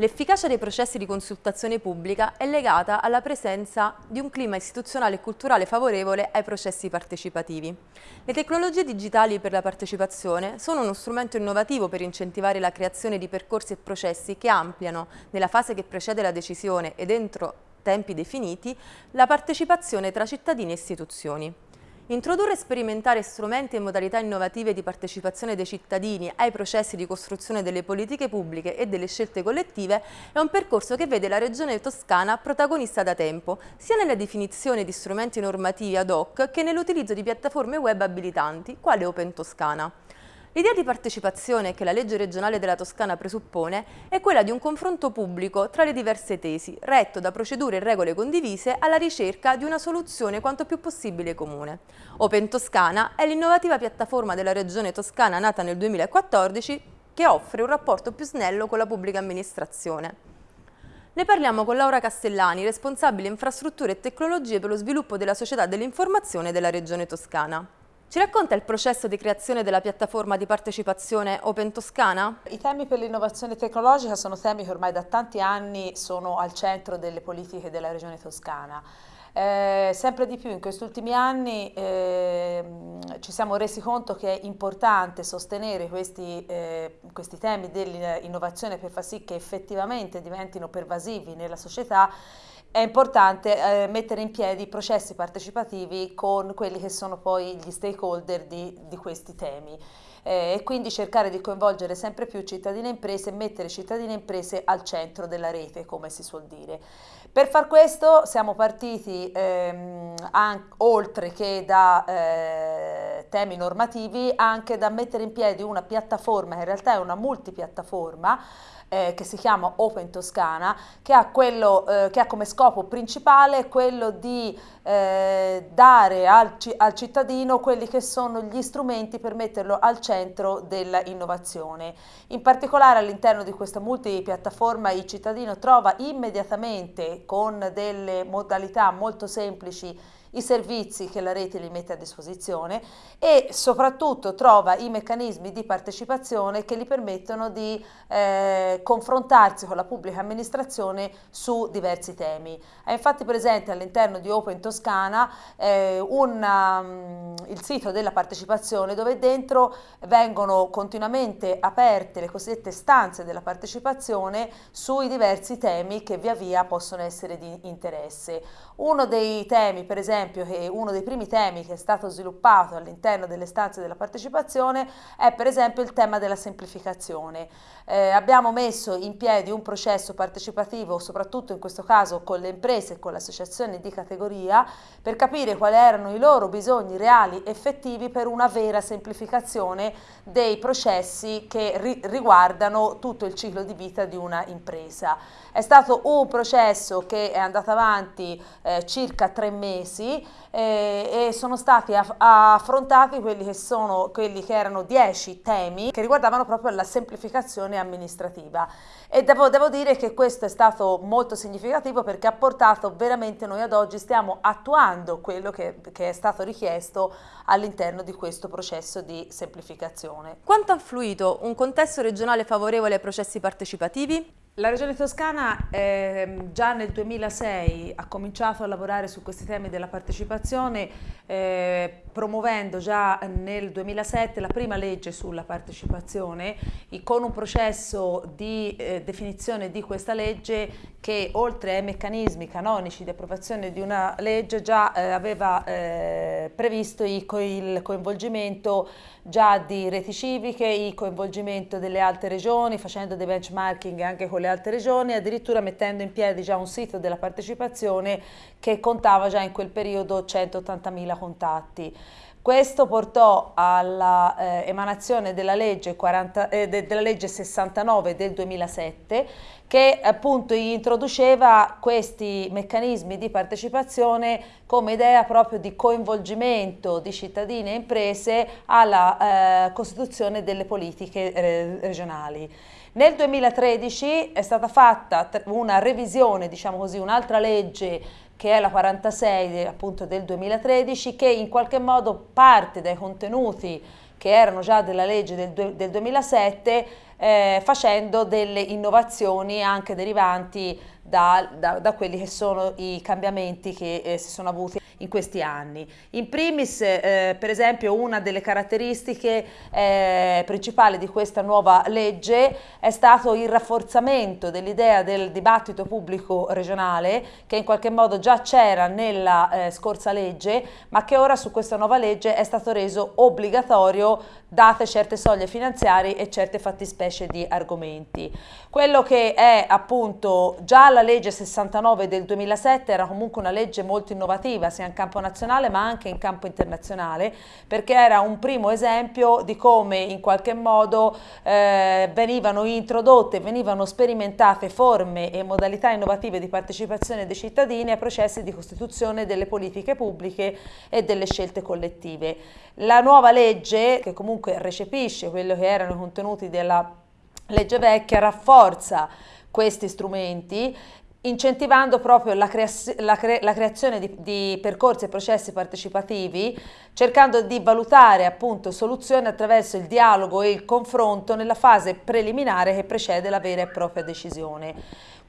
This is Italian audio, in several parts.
L'efficacia dei processi di consultazione pubblica è legata alla presenza di un clima istituzionale e culturale favorevole ai processi partecipativi. Le tecnologie digitali per la partecipazione sono uno strumento innovativo per incentivare la creazione di percorsi e processi che ampliano, nella fase che precede la decisione e dentro tempi definiti, la partecipazione tra cittadini e istituzioni. Introdurre e sperimentare strumenti e modalità innovative di partecipazione dei cittadini ai processi di costruzione delle politiche pubbliche e delle scelte collettive è un percorso che vede la Regione Toscana protagonista da tempo, sia nella definizione di strumenti normativi ad hoc che nell'utilizzo di piattaforme web abilitanti, quale Open Toscana. L'idea di partecipazione che la legge regionale della Toscana presuppone è quella di un confronto pubblico tra le diverse tesi, retto da procedure e regole condivise alla ricerca di una soluzione quanto più possibile comune. Open Toscana è l'innovativa piattaforma della regione toscana nata nel 2014 che offre un rapporto più snello con la pubblica amministrazione. Ne parliamo con Laura Castellani, responsabile infrastrutture e tecnologie per lo sviluppo della società dell'informazione della regione toscana. Ci racconta il processo di creazione della piattaforma di partecipazione Open Toscana? I temi per l'innovazione tecnologica sono temi che ormai da tanti anni sono al centro delle politiche della regione toscana. Eh, sempre di più in questi ultimi anni eh, ci siamo resi conto che è importante sostenere questi, eh, questi temi dell'innovazione per far sì che effettivamente diventino pervasivi nella società è importante eh, mettere in piedi processi partecipativi con quelli che sono poi gli stakeholder di, di questi temi eh, e quindi cercare di coinvolgere sempre più cittadine e imprese e mettere cittadine e imprese al centro della rete, come si suol dire. Per far questo siamo partiti ehm, oltre che da eh, temi normativi anche da mettere in piedi una piattaforma, in realtà è una multipiattaforma, eh, che si chiama Open Toscana, che ha, quello, eh, che ha come scopo principale quello di eh, dare al, al, cittadino quelli che sono gli strumenti per metterlo al centro dell'innovazione. In particolare all'interno di questa multipiattaforma il cittadino trova immediatamente con delle modalità molto semplici i servizi che la rete gli mette a disposizione e soprattutto trova i meccanismi di partecipazione che gli permettono di eh, confrontarsi con la pubblica amministrazione su diversi temi. È infatti presente all'interno di Open Toscana eh, una, um, il sito della partecipazione dove dentro vengono continuamente aperte le cosiddette stanze della partecipazione sui diversi temi che via via possono essere di interesse. Uno dei temi per esempio esempio che uno dei primi temi che è stato sviluppato all'interno delle stanze della partecipazione è per esempio il tema della semplificazione. Eh, abbiamo messo in piedi un processo partecipativo, soprattutto in questo caso con le imprese e con le associazioni di categoria, per capire quali erano i loro bisogni reali effettivi per una vera semplificazione dei processi che ri riguardano tutto il ciclo di vita di una impresa. È stato un processo che è andato avanti eh, circa tre mesi eh, e sono stati aff affrontati quelli che, sono, quelli che erano dieci temi che riguardavano proprio la semplificazione amministrativa e devo, devo, dire che questo è stato molto significativo perché ha portato veramente noi ad oggi stiamo attuando quello che, che è stato richiesto all'interno di questo processo di semplificazione. Quanto ha influito un contesto regionale favorevole ai processi partecipativi? La Regione Toscana eh, già nel 2006 ha cominciato a lavorare su questi temi della partecipazione eh, promuovendo già nel 2007 la prima legge sulla partecipazione con un processo di eh, definizione di questa legge che oltre ai meccanismi canonici di approvazione di una legge già eh, aveva eh, previsto il, il coinvolgimento già di reti civiche, il coinvolgimento delle altre regioni facendo dei benchmarking anche con le altre regioni, addirittura mettendo in piedi già un sito della partecipazione che contava già in quel periodo 180.000 contatti. Questo portò all'emanazione eh, della, eh, de, della, legge 69 del 2007 che appunto introduceva questi meccanismi di partecipazione come idea proprio di coinvolgimento di cittadini e imprese alla eh, costituzione delle politiche eh, regionali. Nel 2013 è stata fatta una revisione, diciamo così, un'altra legge che è la 46 appunto del 2013, che in qualche modo parte dai contenuti che erano già della legge del, del 2007, eh, facendo delle innovazioni anche derivanti da, da, da, quelli che sono i cambiamenti che eh, si sono avuti in questi anni. In primis, eh, per esempio, una delle caratteristiche eh, principali di questa nuova legge è stato il rafforzamento dell'idea del dibattito pubblico regionale, che in qualche modo già c'era nella eh, scorsa legge, ma che ora su questa nuova legge è stato reso obbligatorio date certe soglie finanziarie e certe fattispecie di argomenti. Quello che è appunto già la legge 69 del 2007 era comunque una legge molto innovativa sia in campo nazionale ma anche in campo internazionale perché era un primo esempio di come in qualche modo eh, venivano introdotte, venivano sperimentate forme e modalità innovative di partecipazione dei cittadini ai processi di costituzione delle politiche pubbliche e delle scelte collettive. La nuova legge che comunque recepisce quello che erano i contenuti della legge vecchia, rafforza questi strumenti incentivando proprio la, crea la, cre la creazione di, di, percorsi e processi partecipativi, cercando di valutare appunto soluzioni attraverso il dialogo e il confronto nella fase preliminare che precede la vera e propria decisione.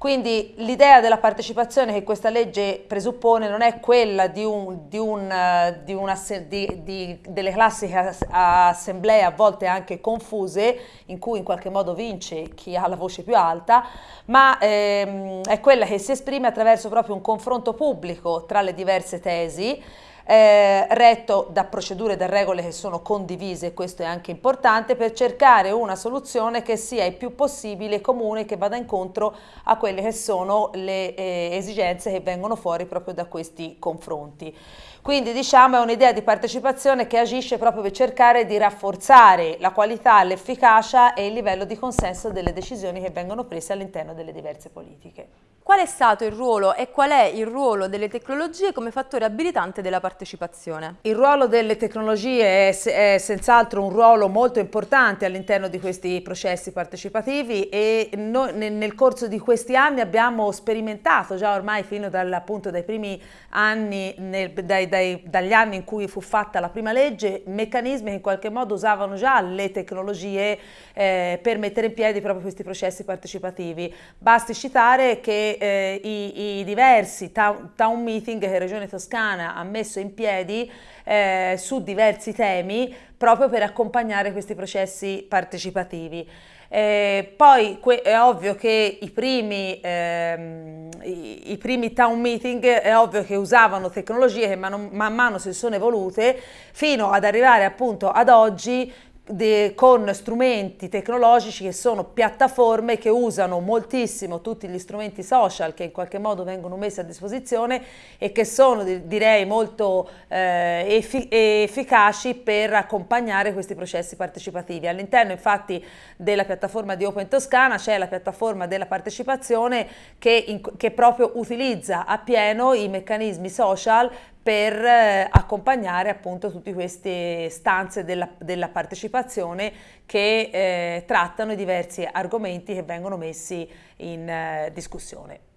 Quindi l'idea della partecipazione che questa legge presuppone non è quella di, un, di, un, di, una, delle classiche assemblee a volte anche confuse, in cui in qualche modo vince chi ha la voce più alta, ma ehm, è quella che si esprime attraverso proprio un confronto pubblico tra le diverse tesi, eh, retto da procedure e da regole che sono condivise, questo è anche importante, per cercare una soluzione che sia il più possibile comune, che vada incontro a quelle che sono le eh, esigenze che vengono fuori proprio da questi confronti. Quindi diciamo è un'idea di partecipazione che agisce proprio per cercare di rafforzare la qualità, l'efficacia e il livello di consenso delle decisioni che vengono prese all'interno delle diverse politiche. Qual è stato il ruolo e qual è il ruolo delle tecnologie come fattore abilitante della partecipazione? Il ruolo delle tecnologie è, è senz'altro un ruolo molto importante all'interno di questi processi partecipativi e noi nel, corso di questi anni abbiamo sperimentato già ormai fino dal, appunto, dai primi anni, nel, dai, dai, dagli anni in cui fu fatta la prima legge, meccanismi che in qualche modo usavano già le tecnologie eh, per mettere in piedi proprio questi processi partecipativi. Basti citare che eh, i, i, diversi town, town, meeting che Regione Toscana ha messo in piedi eh, su diversi temi proprio per accompagnare questi processi partecipativi. Eh, poi è ovvio che i primi, ehm, i, i primi, town meeting è ovvio che usavano tecnologie che man, man mano si sono evolute fino ad arrivare appunto ad oggi de, con strumenti tecnologici che sono piattaforme che usano moltissimo tutti gli strumenti social che in qualche modo vengono messi a disposizione e che sono direi molto eh, effi efficaci per accompagnare questi processi partecipativi. All'interno infatti della piattaforma di Open Toscana c'è la piattaforma della partecipazione che, in, che proprio utilizza appieno i meccanismi social per eh, accompagnare appunto tutte queste stanze della, della partecipazione che eh, trattano i diversi argomenti che vengono messi in eh, discussione.